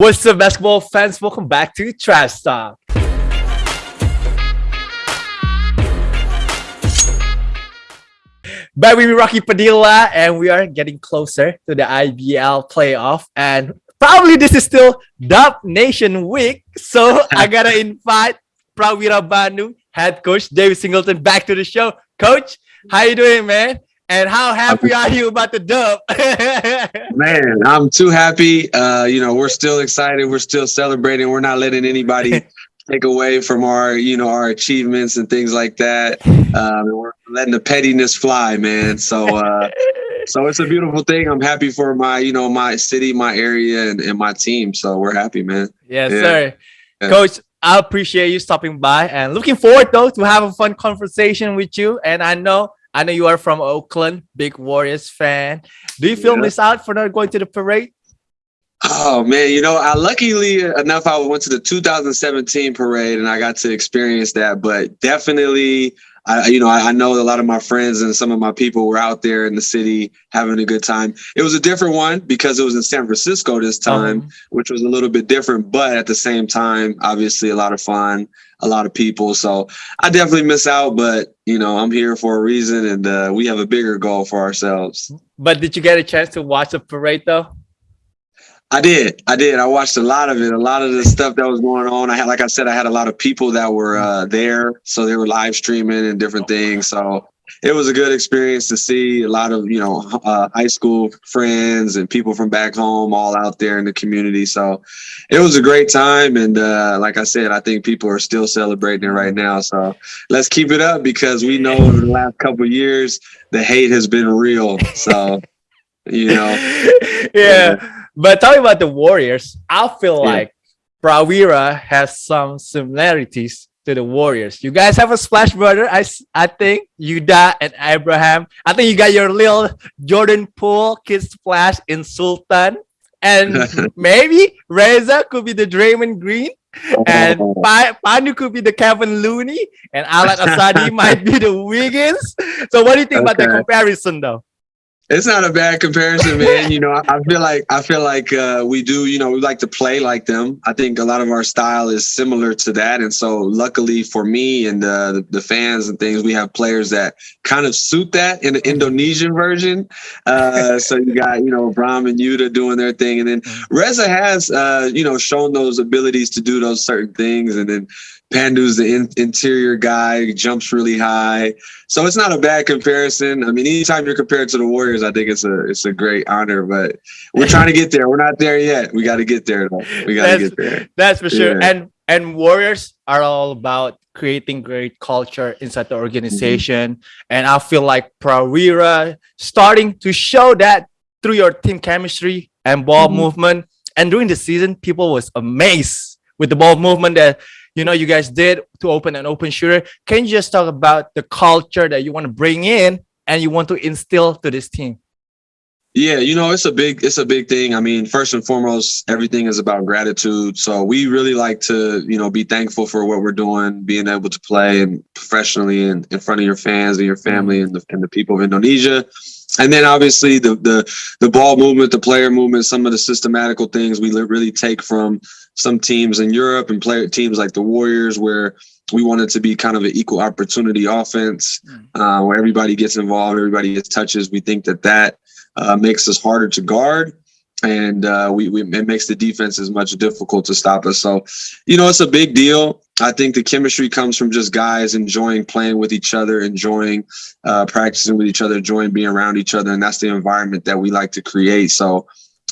What's up, basketball fans? Welcome back to Trash Talk. Back with me, Rocky Padilla, and we are getting closer to the IBL playoff. And probably this is still Dub Nation week, so I gotta invite Prawira Bandung head coach David Singleton back to the show. Coach, how you doing, man? And how happy are you about the dub? Man, I'm too happy. Uh, you know, we're still excited. We're still celebrating. We're not letting anybody take away from our, you know, our achievements and things like that. Um, we're letting the pettiness fly, man. So, uh, so it's a beautiful thing. I'm happy for my, you know, my city, my area, and, and my team. So we're happy, man. Yes, yeah. sir. Yeah. Coach, I appreciate you stopping by and looking forward though to have a fun conversation with you. And I know I know you are from Oakland, big Warriors fan. Do you feel yeah. missed out for not going to the parade? Oh man, you know, I luckily enough I went to the 2017 parade and I got to experience that. But definitely, I you know I, I, know a lot of my friends and some of my people were out there in the city having a good time. It was a different one because it was in San Francisco this time, um, which was a little bit different, but at the same time, obviously a lot of fun a lot of people. So I definitely miss out, but you know, I'm here for a reason and uh, we have a bigger goal for ourselves. But did you get a chance to watch the parade though? I did. I did. I watched a lot of it. A lot of the stuff that was going on. I had, like I said, I had a lot of people that were uh, there, so they were live streaming and different things. So it was a good experience to see a lot of you know uh, high school friends and people from back home all out there in the community so it was a great time and uh, like i said i think people are still celebrating it right now so let's keep it up because we know over the last couple years the hate has been real so you know yeah but talking about the warriors i feel yeah. like Prawira has some similarities to the Warriors. You guys have a splash brother. I, I think Yuda and Abraham. I think you got your little Jordan Poole kid splash in Sultan. And maybe Reza could be the Draymond Green. And oh. pa Pandu could be the Kevin Looney. And Alan Asadi might be the Wiggins. So what do you think okay. about the comparison though? It's not a bad comparison, man. You know, I, feel like I feel like uh, we do. You know, we like to play like them. I think a lot of our style is similar to that, and so luckily for me and uh, the, the fans and things, we have players that kind of suit that in the Indonesian version. Uh, so you got you know Brahm and Yuda doing their thing, and then Reza has uh, you know shown those abilities to do those certain things, and then Pandu's the in, interior guy, jumps really high. So it's not a bad comparison. I mean, anytime you're compared to the Warriors, I think it's a it's a great honor. But we're trying to get there. We're not there yet. We got to get there. Though. We got to get there. That's for sure. Yeah. And and Warriors are all about creating great culture inside the organization. Mm -hmm. And I feel like Prawira starting to show that through your team chemistry and ball mm -hmm. movement. And during the season, people was amazed with the ball movement that you know you guys did to open an open shooter can you just talk about the culture that you want to bring in and you want to instill to this team yeah, you know, it's a big it's a big thing. I mean, first and foremost, everything is about gratitude. So we really like to, you know, be thankful for what we're doing, being able to play and professionally and in front of your fans and your family and the, and the people of Indonesia. And then obviously the the the ball movement, the player movement, some of the systematical things we really take from some teams in Europe and player teams like the Warriors, where we want it to be kind of an equal opportunity offense, mm. uh, where everybody gets involved, everybody gets touches. We think that that uh, makes us harder to guard and uh, we, we, it makes the defense as much difficult to stop us. So, you know, it's a big deal. I think the chemistry comes from just guys enjoying playing with each other, enjoying uh, practicing with each other, enjoying being around each other, and that's the environment that we like to create. So,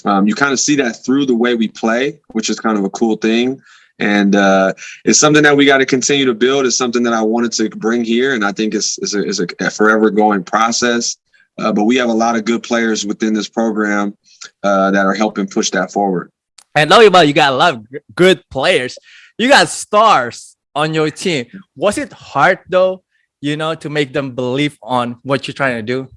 um, you kind of see that through the way we play, which is kind of a cool thing. And uh, it's something that we got to continue to build. It's something that I wanted to bring here, and I think it's, it's, a, it's a forever going process. Uh, but we have a lot of good players within this program uh, that are helping push that forward. And know about you got a lot of good players. You got stars on your team. Was it hard though, you know, to make them believe on what you're trying to do?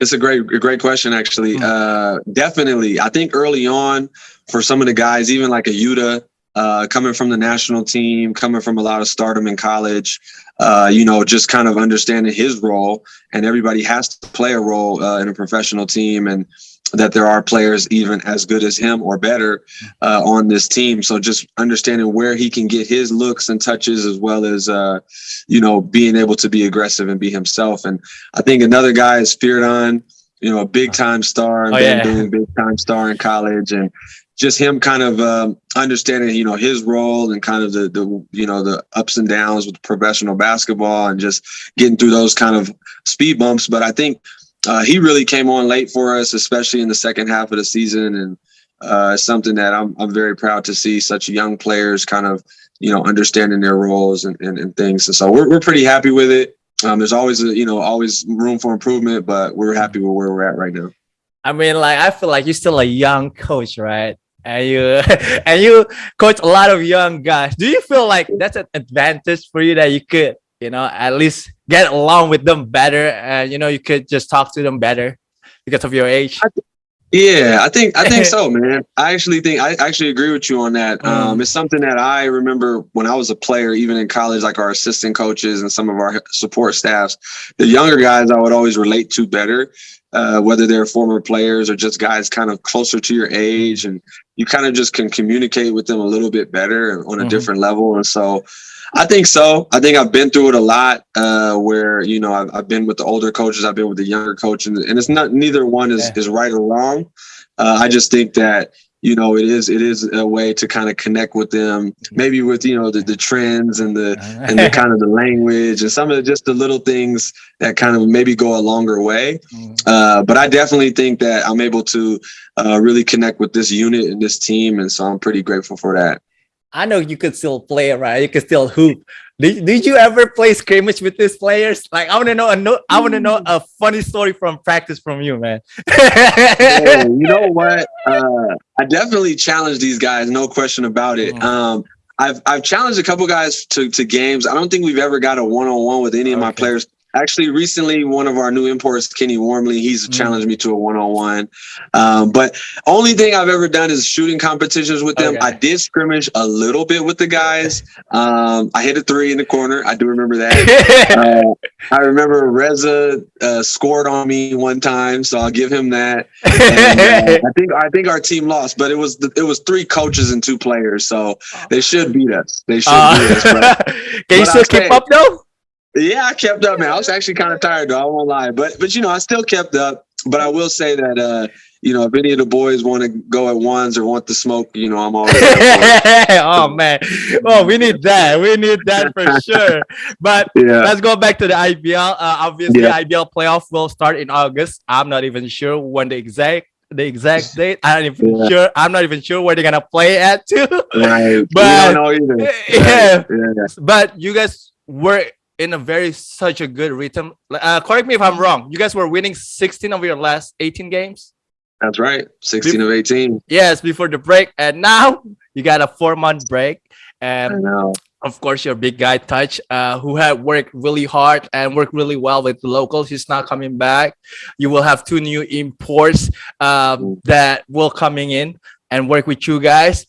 It's a great, great question, actually. Mm uh, definitely. I think early on, for some of the guys, even like a Yuda, uh, coming from the national team, coming from a lot of stardom in college, uh, you know, just kind of understanding his role. And everybody has to play a role uh, in a professional team. And that there are players even as good as him or better uh, on this team. So just understanding where he can get his looks and touches, as well as uh, you know being able to be aggressive and be himself. And I think another guy is Spiridon, you know, a big time star and oh, been yeah. big time star in college and. Just him kind of um, understanding, you know, his role and kind of the, the, you know, the ups and downs with professional basketball and just getting through those kind of speed bumps. But I think uh, he really came on late for us, especially in the second half of the season, and uh, something that I'm I'm very proud to see such young players kind of you know understanding their roles and, and, and things. And so we're we're pretty happy with it. Um, there's always a, you know always room for improvement, but we're happy with where we're at right now. I mean, like I feel like you're still a young coach, right? And you and you coach a lot of young guys. Do you feel like that's an advantage for you that you could, you know, at least get along with them better, and you know, you could just talk to them better because of your age? Yeah, I think I think so, man. I actually think I actually agree with you on that. Um, it's something that I remember when I was a player, even in college, like our assistant coaches and some of our support staffs. The younger guys I would always relate to better, uh, whether they're former players or just guys kind of closer to your age, and you kind of just can communicate with them a little bit better on a Mhm. different level. And so, I think so. I think I've been through it a lot, uh, where you know I've, I've been with the older coaches, I've been with the younger coach, and, and it's not neither one is Yeah. is right or wrong. Uh, I just think that you know it is it is a way to kind of connect with them, maybe with you know the, the trends and the and the kind of the language and some of the, just the little things that kind of maybe go a longer way. Uh, but I definitely think that I'm able to uh, really connect with this unit and this team, and so I'm pretty grateful for that. I know you could still play, right? You could still hoop. Did, did you ever play scrimmage with these players? Like, I want to know a no, I want to know a funny story from practice from you, man. Yeah, you know what? Uh, I definitely challenge these guys, no question about it. Mm. Um, I've I've challenged a couple guys to to games. I don't think we've ever got a one on one with any of my players. Actually, recently, one of our new imports, Kenny Warmley, he's Mm. challenged me to a one on one. But only thing I've ever done is shooting competitions with them. Okay. I did scrimmage a little bit with the guys. Um, I hit a three in the corner. I do remember that. Uh, I remember Reza uh, scored on me one time, so I'll give him that. And, uh, I think I think our team lost, but it was the, it was three coaches and two players, so they should beat us. They should beat us. But Uh, can you still I'll keep say- up though? Yeah, I kept up, man. I was actually kind of tired though. I won't lie, but but you know, I still kept up. But I will say that uh, you know, if any of the boys want to go at ones or want to smoke, you know, I'm always there for it. oh man, oh we need that. We need that for sure. But Yeah. let's go back to the IBL. Uh, obviously, Yeah. IBL playoff will start in August. I'm not even sure when the exact the exact date. I'm not even Yeah. sure. I'm not even sure where they're gonna play at too. Right. But- we don't know either. Yeah. Yeah. but you guys were in a very such a good rhythm. Uh, correct me if I'm wrong. You guys were winning 16 of your last 18 games. That's right. 16 of 18. Yes, before the break, and now you got a four month break. And of course, your big guy Touch, uh, who had worked really hard and worked really well with the locals, he's not coming back. You will have two new imports um, that will coming in and work with you guys.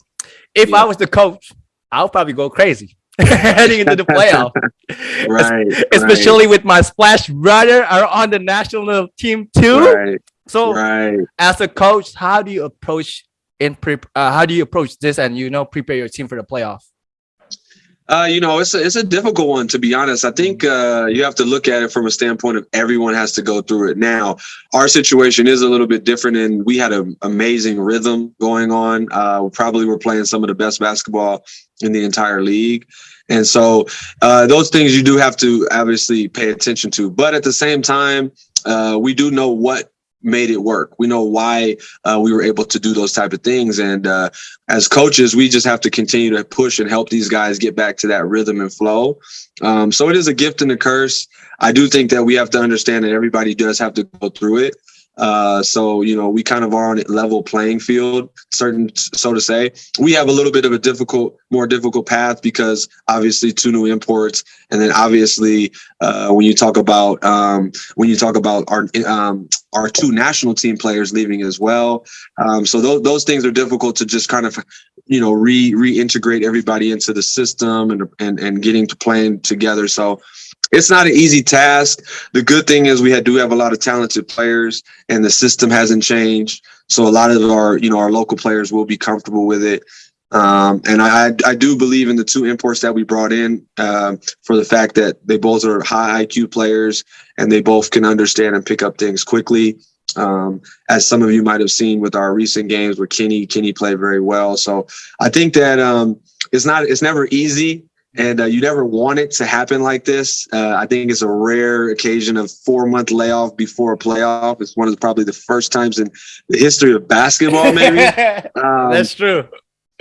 If Yeah. I was the coach, I'll probably go crazy heading into the playoff, Right. especially with my Splash brother are on the national team too. Right. So Right. as a coach, how do you approach in prep? Uh, how do you approach this and you know prepare your team for the playoff? Uh, you know, it's a, it's a difficult one to be honest. I think uh, you have to look at it from a standpoint of everyone has to go through it. Now, our situation is a little bit different, and we had an amazing rhythm going on. Uh, probably we're playing some of the best basketball in the entire league, and so uh, those things you do have to obviously pay attention to. But at the same time, uh, we do know what made it work. We know why uh, we were able to do those type of things, and uh, as coaches, we just have to continue to push and help these guys get back to that rhythm and flow. Um, so it is a gift and a curse. I do think that we have to understand that everybody does have to go through it. Uh, so you know, we kind of are on a level playing field, certain so to say. We have a little bit of a difficult, more difficult path because obviously two new imports, and then obviously uh, when you talk about um, when you talk about our um, our two national team players leaving as well. Um, so those those things are difficult to just kind of you know re reintegrate everybody into the system and and and getting to playing together. So it's not an easy task. The good thing is we had, do have a lot of talented players, and the system hasn't changed. So a lot of our you know our local players will be comfortable with it. Um, and I, I do believe in the two imports that we brought in uh, for the fact that they both are high IQ players and they both can understand and pick up things quickly. Um, as some of you might have seen with our recent games where Kenny, Kenny played very well. So I think that um, it's not, it's never easy and uh, you never want it to happen like this. Uh, I think it's a rare occasion of four month layoff before a playoff. It's one of the, probably the first times in the history of basketball, maybe. Um, That's true.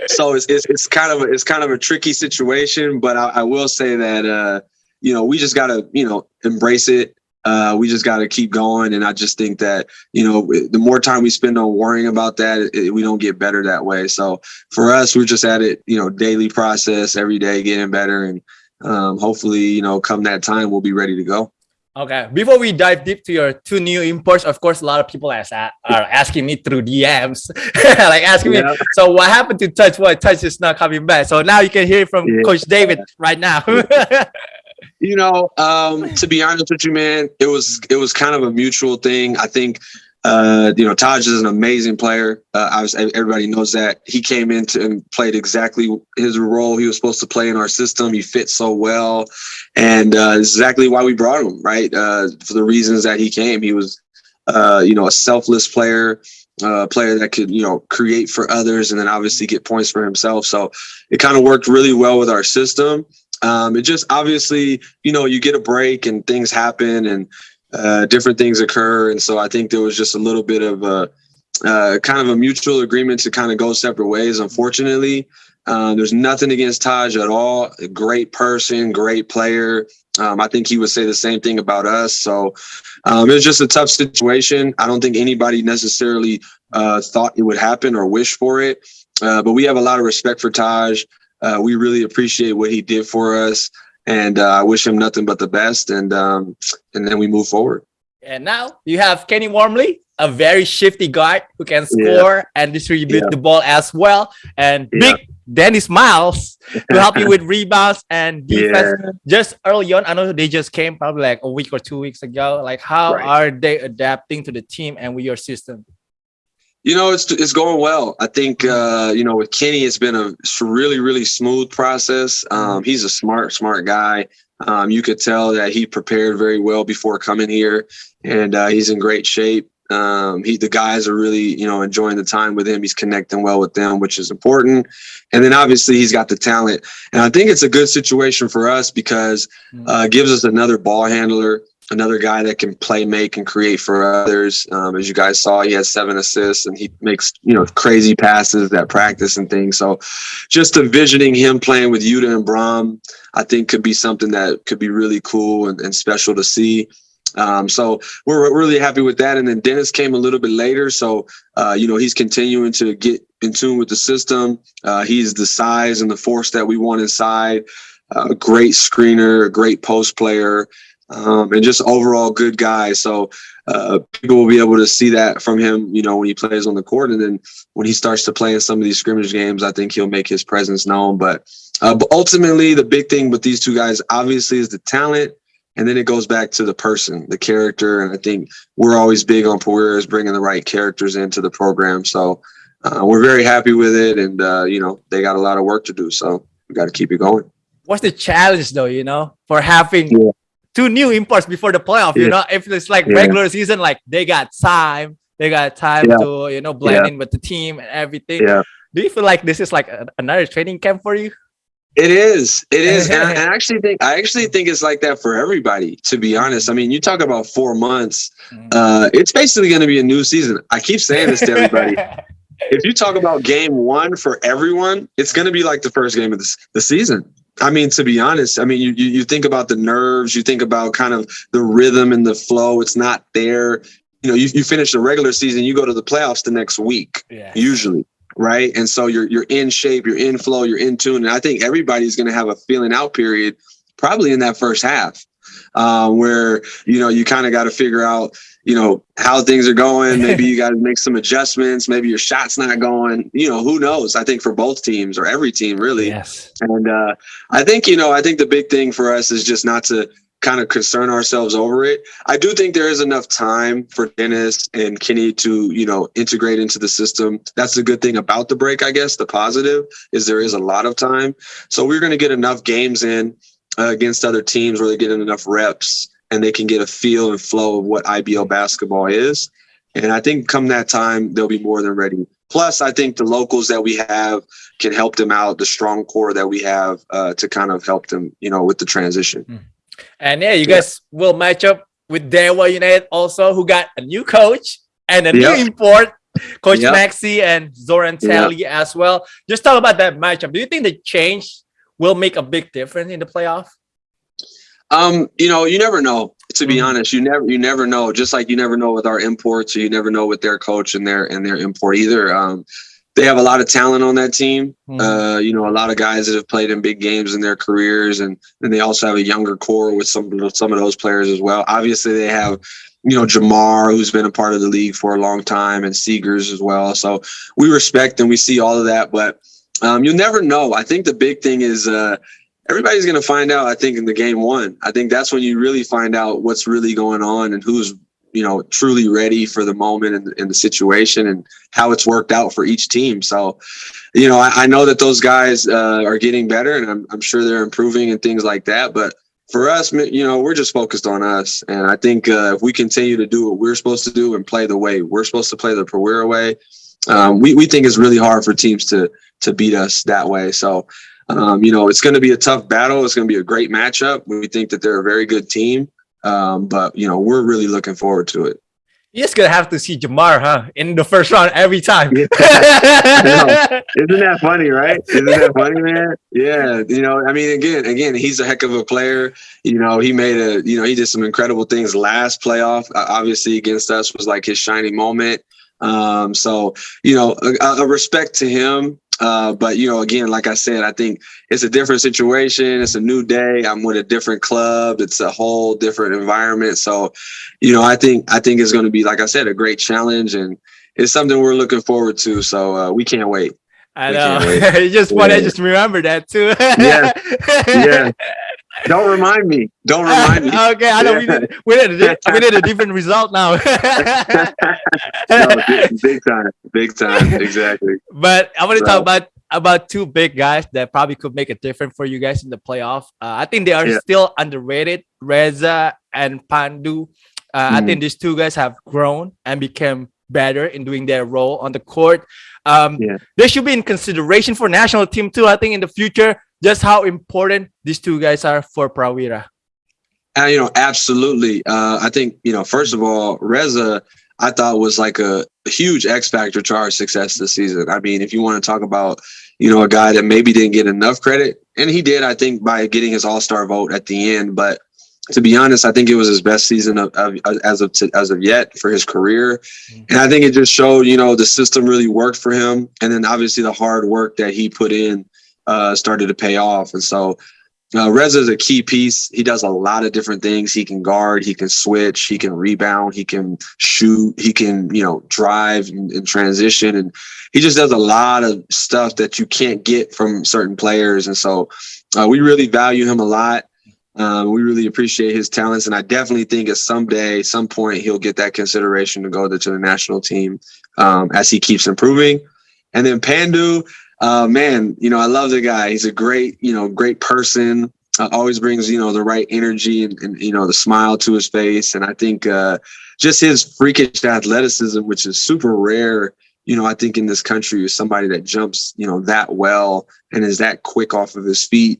so it's, it's, it's kind of a, it's kind of a tricky situation, but I, I will say that uh, you know we just gotta you know embrace it uh, we just got to keep going. And I just think that, you know, the more time we spend on worrying about that, it, we don't get better that way. So for us, we're just at it, you know, daily process every day, getting better. And um, hopefully, you know, come that time, we'll be ready to go. Okay, before we dive deep to your two new imports, of course, a lot of people are asking me through DMs, like asking yeah. me, so what happened to Touch? What Touch is not coming back? So now you can hear from yeah. Coach David right now. You know, um, to be honest with you, man, it was it was kind of a mutual thing. I think uh, you know, Taj is an amazing player. Uh, was, everybody knows that he came into and played exactly his role he was supposed to play in our system. He fit so well, and uh, exactly why we brought him. Right uh, for the reasons that he came. He was, uh, you know, a selfless player, a player that could you know create for others, and then obviously get points for himself. So it kind of worked really well with our system. Um, it just obviously, you know, you get a break and things happen and uh, different things occur. And so I think there was just a little bit of a uh, kind of a mutual agreement to kind of go separate ways, unfortunately. Um, there's nothing against Taj at all. A great person, great player. Um, I think he would say the same thing about us. So um, it was just a tough situation. I don't think anybody necessarily uh, thought it would happen or wish for it. Uh, but we have a lot of respect for Taj. Uh, we really appreciate what he did for us, and uh, I wish him nothing but the best. And um, and then we move forward. And now you have Kenny Wormley, a very shifty guard who can score yeah. and distribute yeah. the ball as well, and yeah. big Dennis Miles to help you with rebounds and defense. Just early on, I know they just came probably like a week or two weeks ago. Like, how right. are they adapting to the team and with your system? You know, it's it's going well. I think uh, you know with Kenny, it's been a really really smooth process. Um, he's a smart smart guy. Um, you could tell that he prepared very well before coming here, and uh, he's in great shape. Um, he the guys are really you know enjoying the time with him. He's connecting well with them, which is important. And then obviously he's got the talent, and I think it's a good situation for us because mm. uh, gives us another ball handler another guy that can play, make, and create for others. Um, as you guys saw, he has seven assists and he makes you know crazy passes at practice and things. So, just envisioning him playing with Yuda and Brahm, I think could be something that could be really cool and, and special to see. Um, so we're really happy with that. And then Dennis came a little bit later. So, uh, you know, he's continuing to get in tune with the system. Uh, he's the size and the force that we want inside. A great screener, a great post player um, and just overall good guy. So uh, people will be able to see that from him, you know, when he plays on the court, and then when he starts to play in some of these scrimmage games, I think he'll make his presence known. But, uh, but ultimately, the big thing with these two guys, obviously, is the talent. And then it goes back to the person, the character. And I think we're always big on Prawira's bringing the right characters into the program. So uh, we're very happy with it. And, uh, you know, they got a lot of work to do. So we got to keep it going. What's the challenge, though, you know, for having yeah two new imports before the playoff. Yeah. You know, if it's like yeah. regular season, like they got time, they got time yeah. to you know blend in with the team and everything. Yeah. Do you feel like this is like a, another training camp for you? It is. It is. and I, I actually think I actually think it's like that for everybody. To be honest, I mean, you talk about four months. Mm. Uh, it's basically going to be a new season. I keep saying this to everybody. if you talk about game one for everyone, it's going to be like the first game of the, the season. I mean, to be honest, I mean, you, you, you think about the nerves, you think about kind of the rhythm and the flow. It's not there. You know, you, you finish the regular season, you go to the playoffs the next week, yeah. usually, right? And so you're you're in shape, you're in flow, you're in tune. And I think everybody's going to have a feeling out period, probably in that first half, uh, where you know you kind of got to figure out you know how things are going maybe you got to make some adjustments maybe your shot's not going you know who knows i think for both teams or every team really yes and uh, i think you know i think the big thing for us is just not to kind of concern ourselves over it. I do think there is enough time for Dennis and Kenny to, you know, integrate into the system. That's the good thing about the break, I guess. The positive is there is a lot of time. So we're going to get enough games in uh, against other teams where they're getting enough reps and they can get a feel and flow of what IBL basketball is. And I think come that time, they'll be more than ready. Plus, I think the locals that we have can help them out, the strong core that we have uh, to kind of help them, you know, with the transition. Hmm. And yeah, you guys will match up with Dewa United also, who got a new coach and a yep. new import, Coach yep. Maxi and Zoran Talley yep. as well. Just talk about that matchup. Do you think the change will make a big difference in the playoff? Um, you know, you never know. To be mm -hmm. honest, you never you never know. Just like you never know with our imports, or you never know with their coach and their and their import either. Um, they have a lot of talent on that team. Mm-hmm. Uh, you know, a lot of guys that have played in big games in their careers, and and they also have a younger core with some some of those players as well. Obviously, they have you know Jamar, who's been a part of the league for a long time, and Seegers as well. So we respect and we see all of that, but um, you'll never know. I think the big thing is. Uh, everybody's going to find out i think in the game one i think that's when you really find out what's really going on and who's you know, truly ready for the moment and, and, the situation and how it's worked out for each team. So, you know, I, I know that those guys uh, are getting better and I'm, I'm sure they're improving and things like that. But for us, you know, we're just focused on us. And I think uh, if we continue to do what we're supposed to do and play the way we're supposed to play the Prawira way, um, we, we think it's really hard for teams to to beat us that way. So, um, you know, it's going to be a tough battle. It's going to be a great matchup. We think that they're a very good team. Um, but you know, we're really looking forward to it. You're just gonna have to see Jamar, huh? In the first round every time. Isn't that funny, right? Isn't that funny, man? Yeah. You know, I mean, again, again, he's a heck of a player. You know, he made a, you know, he did some incredible things last playoff. Uh, obviously, against us was like his shining moment. Um, so you know, a, a respect to him. Uh, but you know, again, like I said, I think it's a different situation. It's a new day. I'm with a different club. It's a whole different environment. So, you know, I think I think it's going to be, like I said, a great challenge, and it's something we're looking forward to. So uh, we can't wait. I know. you just want to just remember that too. yeah. Yeah. Don't remind me. Don't remind me. okay, I know we did. We did. A, we did a different result now. no, big time, big time, exactly. But I want to so. talk about about two big guys that probably could make a difference for you guys in the playoff. Uh, I think they are yeah. still underrated. Reza and Pandu. Uh, mm. I think these two guys have grown and became better in doing their role on the court. Um, yeah. They should be in consideration for national team too. I think in the future just how important these two guys are for Prawira. Uh, you know, absolutely. Uh, I think, you know, first of all, Reza, I thought was like a, huge X factor to our success this season. I mean, if you want to talk about, you know, a guy that maybe didn't get enough credit, and he did, I think, by getting his All Star vote at the end. But to be honest, I think it was his best season of, of as of as of yet for his career, mm-hmm. and I think it just showed, you know, the system really worked for him, and then obviously the hard work that he put in uh, started to pay off. And so uh, Reza is a key piece. He does a lot of different things. He can guard, he can switch, he can rebound, he can shoot, he can, you know, drive and, and transition. And he just does a lot of stuff that you can't get from certain players. And so uh, we really value him a lot. Um, we really appreciate his talents, and I definitely think at someday, some point, he'll get that consideration to go to, to the national team um, as he keeps improving. And then Pandu, uh, man, you know, I love the guy. He's a great, you know, great person. Uh, always brings, you know, the right energy and, and, you know, the smile to his face. And I think uh, just his freakish athleticism, which is super rare, you know, I think in this country is somebody that jumps, you know, that well and is that quick off of his feet.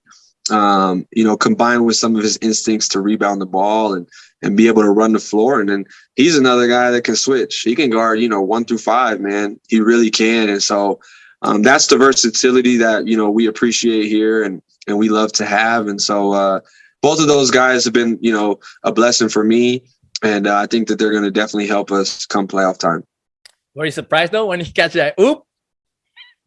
Um, you know, combined with some of his instincts to rebound the ball and and be able to run the floor. And then he's another guy that can switch. He can guard, you know, one through five, man. He really can. And so um, that's the versatility that you know we appreciate here and and we love to have. And so uh, both of those guys have been you know a blessing for me, and uh, I think that they're going to definitely help us come playoff time. Were you surprised though when he catch that oop?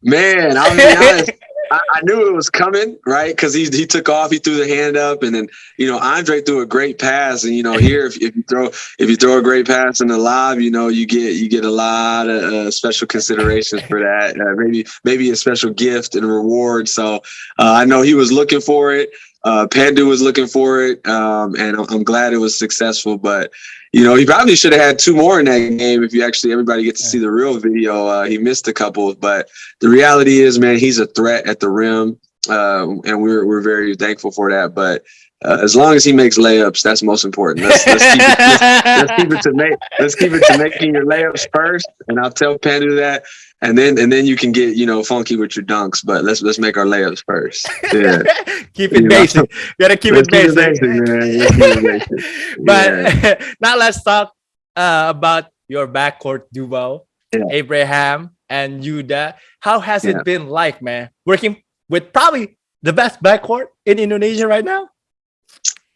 Man, I'll be honest. I, I, knew it was coming, right? Because he he took off, he threw the hand up, and then you know Andre threw a great pass, and you know here if, if you throw if you throw a great pass in the lob, you know you get you get a lot of uh, special considerations for that. Uh, maybe maybe a special gift and reward. So uh, I know he was looking for it. Uh, Pandu was looking for it, um, and I'm glad it was successful. But you know, he probably should have had two more in that game if you actually everybody gets to see the real video. Uh, he missed a couple, but the reality is, man, he's a threat at the rim, uh, and we're we're very thankful for that. But uh, as long as he makes layups, that's most important. Let's, let's, keep, it, let's, let's keep it to make let's keep it to making your layups first, and I'll tell Pandu that, and then and then you can get you know funky with your dunks. But let's let's make our layups first. Yeah, keep it you basic. Know? Gotta keep let's it basic. Keep it basic, man. It basic. but yeah. now let's talk uh, about your backcourt duo, yeah. Abraham and Yuda. How has yeah. it been like, man, working with probably the best backcourt in Indonesia right now?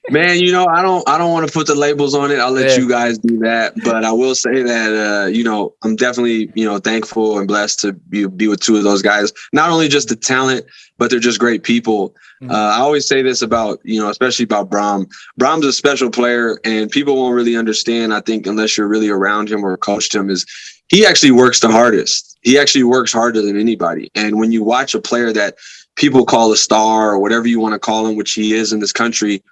Man, you know, I don't I don't want to put the labels on it. I'll let yeah. you guys do that. But I will say that uh, you know, I'm definitely, you know, thankful and blessed to be, be with two of those guys. Not only just the talent, but they're just great people. Mm-hmm. Uh, I always say this about, you know, especially about Braum. Braum's a special player and people won't really understand, I think, unless you're really around him or coached him, is he actually works the hardest. He actually works harder than anybody. And when you watch a player that people call a star or whatever you want to call him, which he is in this country,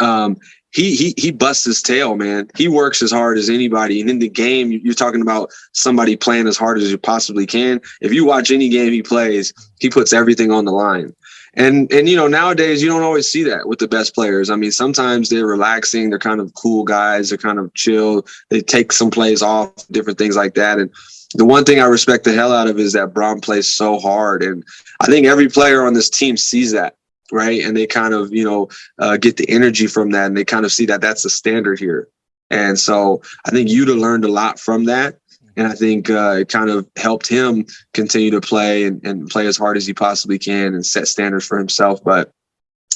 um, he he he busts his tail, man. He works as hard as anybody. And in the game, you're talking about somebody playing as hard as you possibly can. If you watch any game he plays, he puts everything on the line. And and you know nowadays you don't always see that with the best players. I mean, sometimes they're relaxing, they're kind of cool guys, they're kind of chill. They take some plays off, different things like that. And the one thing I respect the hell out of is that Braum plays so hard, and I think every player on this team sees that right? And they kind of, you know, uh, get the energy from that and they kind of see that that's the standard here. And so I think Yuda learned a lot from that. And I think uh, it kind of helped him continue to play and, and play as hard as he possibly can and set standards for himself. But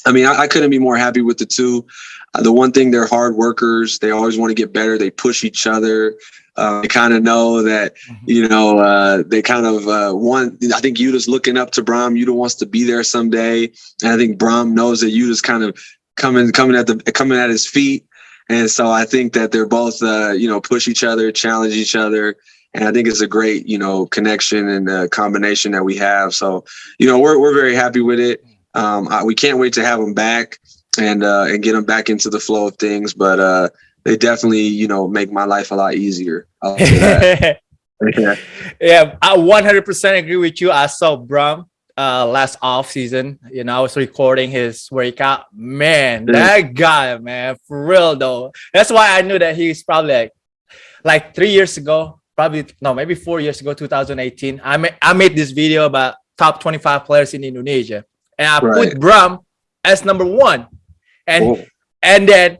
I mean, I, I couldn't be more happy with the two. Uh, the one thing, they're hard workers. They always want to get better. They push each other. Uh, they kind of know that, mm-hmm. you know, uh, they kind of uh, want, I think Yuda's looking up to Braum. Yuda wants to be there someday. And I think Braum knows that Yuda's kind of coming, coming at the, coming at his feet. And so I think that they're both, uh, you know, push each other, challenge each other. And I think it's a great, you know, connection and uh, combination that we have. So, you know, we're, we're very happy with it. Um, I, we can't wait to have them back and, uh, and get them back into the flow of things. But, uh, they definitely, you know, make my life a lot easier. yeah. yeah, I 100% agree with you. I saw Braum uh, last off season. You know, I was recording his workout. Man, that guy, man, for real though. That's why I knew that he's probably like, like three years ago, probably no, maybe four years ago, 2018. I made I made this video about top 25 players in Indonesia, and I right. put Braum as number one, and and then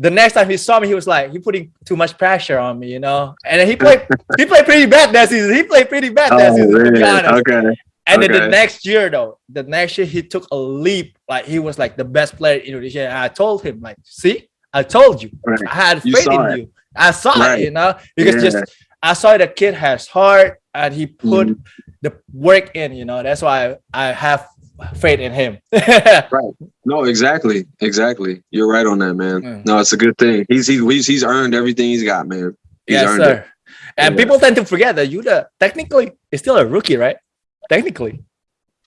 the next time he saw me, he was like, "He putting too much pressure on me," you know. And he played, he played pretty bad that season. He played pretty bad that oh, season. To be honest. Okay. And okay. then the next year, though, the next year he took a leap. Like he was like the best player in Indonesia. And I told him, like, "See, I told you. Right. I had faith in it. you. I saw right. it, you know, because yeah. just I saw the kid has heart and he put mm. the work in. You know, that's why I, I have faith in him. right. No, exactly. Exactly. You're right on that, man. Mm. No, it's a good thing. He's he's he's earned everything he's got, man. He's yes, sir. It. And yeah. people tend to forget that Yuda technically is still a rookie, right? Technically.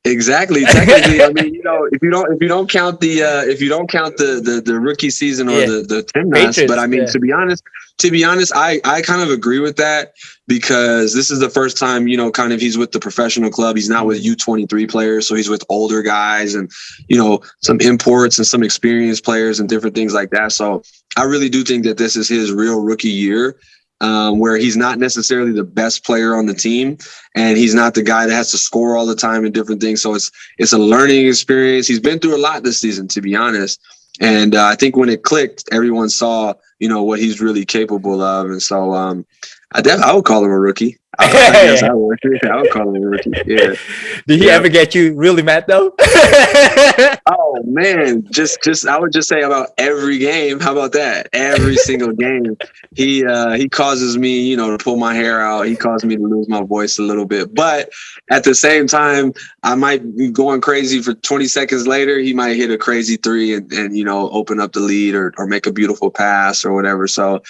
Exactly. Technically, I mean, you know, if you don't if you don't count the uh if you don't count the the, the rookie season or yeah. the the Timnas, but I mean, yeah. to be honest, to be honest, I I kind of agree with that because this is the first time you know, kind of he's with the professional club. He's not with U twenty three players, so he's with older guys and you know some imports and some experienced players and different things like that. So I really do think that this is his real rookie year um, where he's not necessarily the best player on the team, and he's not the guy that has to score all the time and different things. So it's it's a learning experience. He's been through a lot this season, to be honest. And uh, I think when it clicked, everyone saw you know what he's really capable of, and so um, I def- I would call him a rookie. I, I guess I would. I would call him a rookie. Yeah. Did he Yeah. ever get you really mad though? Oh man, just just I would just say about every game. How about that? Every single game, he uh, he causes me, you know, to pull my hair out. He causes me to lose my voice a little bit. But at the same time, I might be going crazy for 20 seconds later. He might hit a crazy three and, and you know open up the lead or or make a beautiful pass or whatever. So.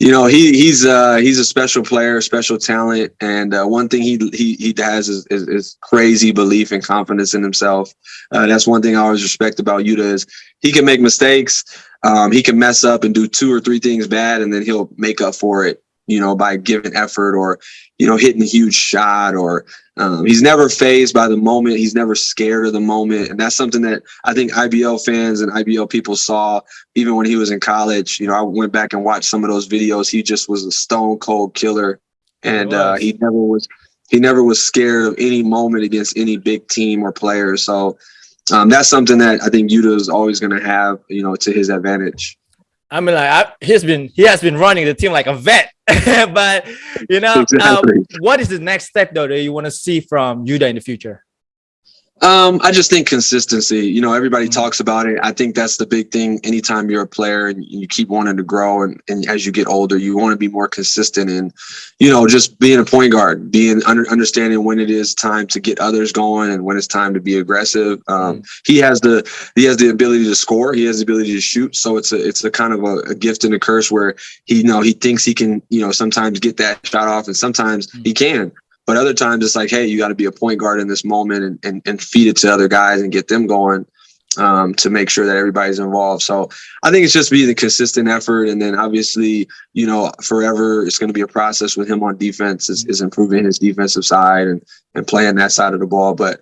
You know he he's uh he's a special player, special talent, and uh, one thing he he he has is, is, is crazy belief and confidence in himself. Uh, that's one thing I always respect about Yuda is he can make mistakes. Um, he can mess up and do two or three things bad, and then he'll make up for it, you know, by giving effort or, you know, hitting a huge shot. Or um, he's never phased by the moment. He's never scared of the moment, and that's something that I think IBL fans and IBL people saw even when he was in college. You know, I went back and watched some of those videos. He just was a stone cold killer, and uh, he never was. He never was scared of any moment against any big team or player. So um, that's something that I think Yuda is always going to have, you know, to his advantage. I mean, like I, he's been he has been running the team like a vet, but you know, um, what is the next step though that you want to see from Yuda in the future? Um, I just think consistency. You know, everybody Mhm. talks about it. I think that's the big thing. Anytime you're a player and you keep wanting to grow, and, and as you get older, you want to be more consistent And you know, just being a point guard, being under, understanding when it is time to get others going and when it's time to be aggressive. Um, He has the he has the ability to score. He has the ability to shoot. So it's a it's a kind of a, a gift and a curse where he you know he thinks he can you know sometimes get that shot off, and sometimes he can. But other times it's like, hey, you got to be a point guard in this moment and, and, and feed it to other guys and get them going um, to make sure that everybody's involved. So I think it's just being a consistent effort. And then obviously, you know, forever it's going to be a process with him on defense is, is improving his defensive side and, and playing that side of the ball. But,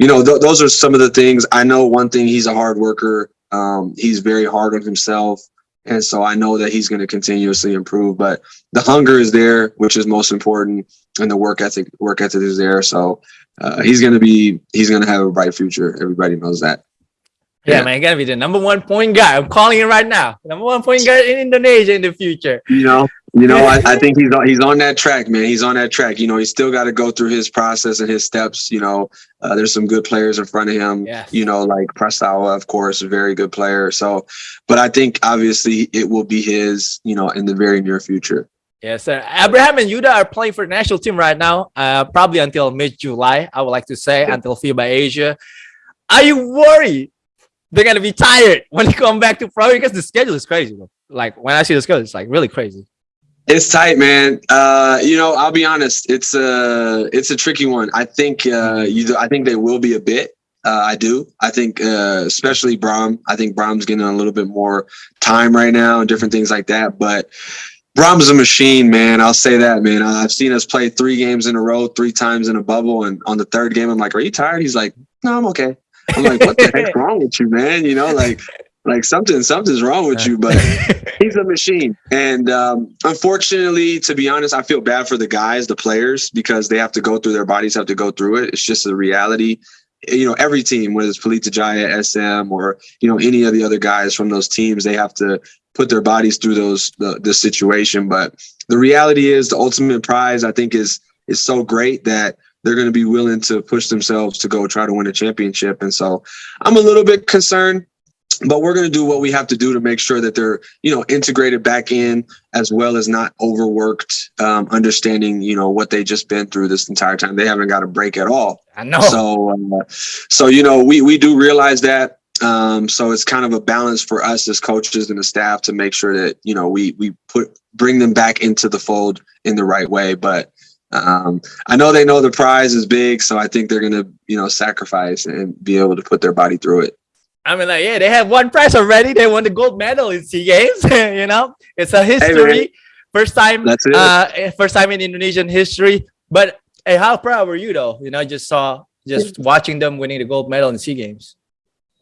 you know, th- those are some of the things. I know one thing, he's a hard worker. Um, he's very hard on himself. And so I know that he's going to continuously improve, but the hunger is there, which is most important and the work ethic work ethic is there. So uh, he's gonna be he's gonna have a bright future. Everybody knows that. Yeah, Yeah. man, gotta be the number one point guard. I'm calling it right now. Number one point guard in Indonesia in the future. You know, you know, I, I think he's on he's on that track, man. He's on that track. You know, he's still got to go through his process and his steps. You know, uh, there's some good players in front of him. Yes. You know, like Prastawa, of course, a very good player. So, but I think obviously it will be his. You know, in the very near future. Yes, sir. Abraham and Yuda are playing for the national team right now. Uh, probably until mid July. I would like to say until FIBA Asia. Are you worried they're gonna be tired when they come back to pro? Because the schedule is crazy. Like when I see the schedule, it's like really crazy. It's tight, man. Uh, you know, I'll be honest. It's a it's a tricky one. I think uh, you. I think they will be a bit. Uh, I do. I think, uh, especially Brom. I think Brom's getting a little bit more time right now and different things like that. But Brom's a machine, man. I'll say that, man. I've seen us play three games in a row, three times in a bubble, and on the third game, I'm like, "Are you tired?" He's like, "No, I'm okay." I'm like, "What the heck's wrong with you, man?" You know, like, like something, something's wrong with you. But he's a machine. And um, unfortunately, to be honest, I feel bad for the guys, the players, because they have to go through their bodies have to go through it. It's just a reality. You know, every team, whether it's Pelita Jaya, SM, or you know any of the other guys from those teams, they have to put their bodies through those the, the situation. But the reality is, the ultimate prize, I think, is is so great that they're going to be willing to push themselves to go try to win a championship. And so, I'm a little bit concerned but we're going to do what we have to do to make sure that they're you know integrated back in as well as not overworked um, understanding you know what they just been through this entire time they haven't got a break at all I know. so uh, so you know we we do realize that um, so it's kind of a balance for us as coaches and the staff to make sure that you know we we put bring them back into the fold in the right way but um, I know they know the prize is big, so I think they're gonna, you know, sacrifice and be able to put their body through it. I mean, like, yeah, they have one prize already. They won the gold medal in SEA Games. you know, it's a history. first time, uh, first time in Indonesian history. But hey, how proud were you though? You know, I just saw just watching them winning the gold medal in SEA Games.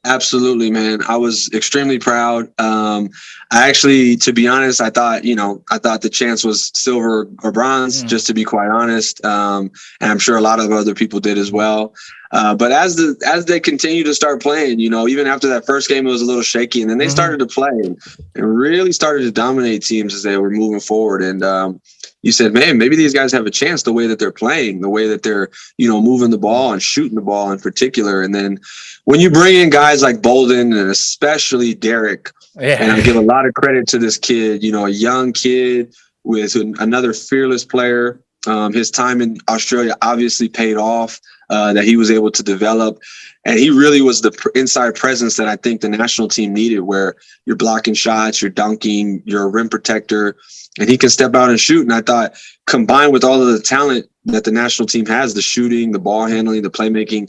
Absolutely, man. I was extremely proud. Um, I actually, to be honest, I thought, you know, I thought the chance was silver or bronze, Mm. just to be quite honest. Um, and I'm sure a lot of other people did as well. Uh, but as the as they continue to start playing, you know, even after that first game, it was a little shaky, and then they Mhm. started to play and, and really started to dominate teams as they were moving forward. And um, you said, man, maybe these guys have a chance the way that they're playing, the way that they're, you know, moving the ball and shooting the ball in particular. And then when you bring in guys like Bolden and especially Derek, yeah. and I give a lot of credit to this kid, you know, a young kid with another fearless player. Um, his time in Australia obviously paid off uh, that he was able to develop. And he really was the inside presence that I think the national team needed, where you're blocking shots, you're dunking, you're a rim protector, and he can step out and shoot. And I thought combined with all of the talent that the national team has, the shooting, the ball handling, the playmaking,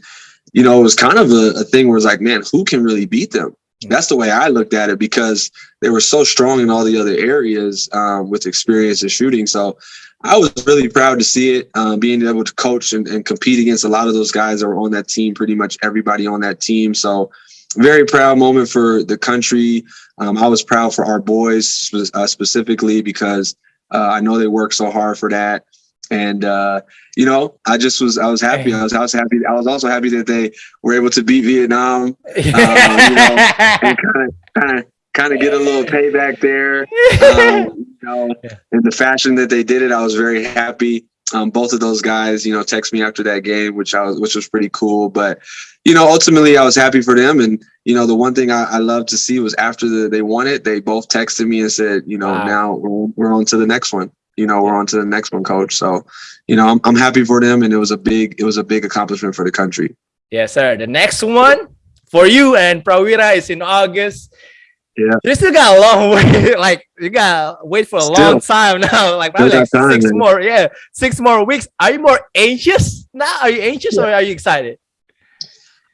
you know, it was kind of a, a thing where it's like, man, who can really beat them? That's the way I looked at it because they were so strong in all the other areas um, with experience and shooting. So I was really proud to see it, um, being able to coach and, and, compete against a lot of those guys that were on that team, pretty much everybody on that team. So very proud moment for the country. Um, I was proud for our boys uh, specifically because uh, I know they work so hard for that. And uh, you know, I just was I was happy. I was I was happy. I was also happy that they were able to beat Vietnam. Um, you know, kind of kind of kind of get a little payback there. Um, know, in the fashion that they did it, I was very happy. Um, both of those guys, you know, text me after that game, which I was, which was pretty cool. But, you know, ultimately, I was happy for them. And you know, the one thing I, I love to see was after the, they won it, they both texted me and said, you know, wow. now we're, we're on to the next one. You know, we're on to the next one, coach. So, you know, I'm, I'm happy for them, and it was a big, it was a big accomplishment for the country. Yes, sir. The next one for you and Prawira is in August. Yeah. You still got a long way. like you gotta wait for a still, long time now. Like probably like time, six man. more. Yeah, six more weeks. Are you more anxious now? Are you anxious yeah. or are you excited?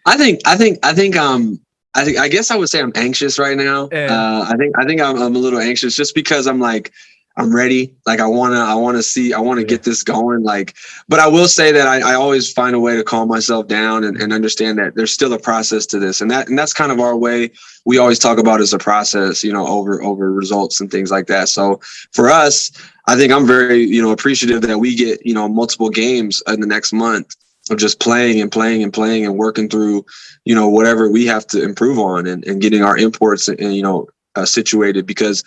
I think. I think. I think. Um. I think. I guess I would say I'm anxious right now. Yeah. Uh. I think. I think I'm, I'm a little anxious just because I'm like I'm ready. Like I wanna, I wanna see, I wanna yeah. get this going. Like, but I will say that I, I always find a way to calm myself down and, and, understand that there's still a process to this, and that and that's kind of our way. We always talk about as a process, you know, over over results and things like that. So for us, I think I'm very, you know, appreciative that we get, you know, multiple games in the next month of just playing and playing and playing and working through, you know, whatever we have to improve on and, and getting our imports and, you know uh, situated because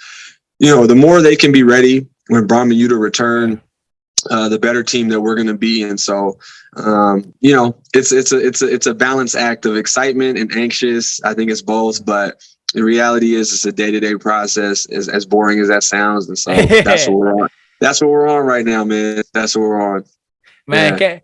you know, the more they can be ready when Brahma Yuda return, uh, the better team that we're going to be. And so, um, you know, it's it's a it's a it's a balance act of excitement and anxious. I think it's both, but the reality is it's a day to day process. As as boring as that sounds, and so that's what we're on. That's what we're on right now, man. That's what we're on. Man, yeah.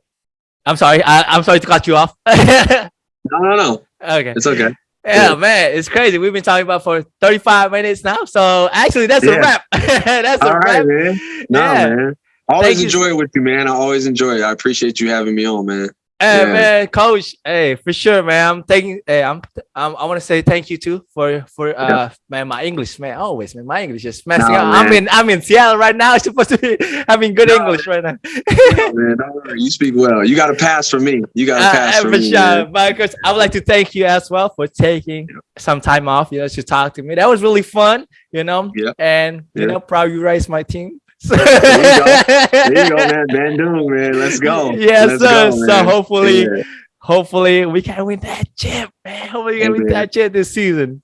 I'm sorry. I, am sorry to cut you off. no, no, no. Okay, it's okay. Yeah, man, it's crazy. We've been talking about for 35 minutes now. So actually, that's yeah. a wrap. that's All a right, wrap. man. No, yeah. man. Always Thank enjoy you. it with you, man. I always enjoy it. I appreciate you having me on, man. Hey yeah. man, coach. Hey, for sure, man. I'm thanking. Hey, I'm. I'm I want to say thank you too for for uh yeah. man. My English, man. Always, man. My English is messing no, up. Man. I'm in. I'm in Seattle right now. I'm supposed to be having good no, English right now. no, man, don't worry. You speak well. You got a pass for me. You got a uh, pass uh, for, for me. Sure, Marcus. I would like to thank you as well for taking yeah. some time off, you know, to talk to me. That was really fun, you know. Yeah. And you know, proud you raised my team there you go. There you go, man. Bandung, man. Let's go. Yes, sir. Go, so hopefully, yeah. hopefully we can win that chip, man. Hopefully we can win that chip this season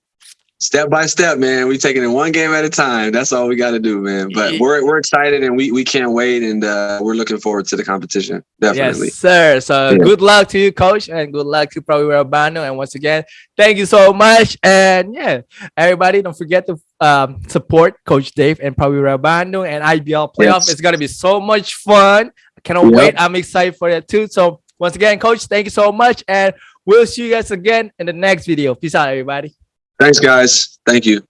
step by step, man. We taking it one game at a time. That's all we got to do, man. But we're we're excited and we we can't wait, and uh, we're looking forward to the competition. Definitely, yes, sir. So yeah. good luck to you, coach, and good luck to Prawira Bandung. And once again, thank you so much. And yeah, everybody, don't forget to um, support Coach Dave and Prawira Bandung and IBL playoff. Yes. It's gonna be so much fun. I cannot yep. wait. I'm excited for that too. So once again, coach, thank you so much, and we'll see you guys again in the next video. Peace out, everybody. Thanks, guys. Thank you.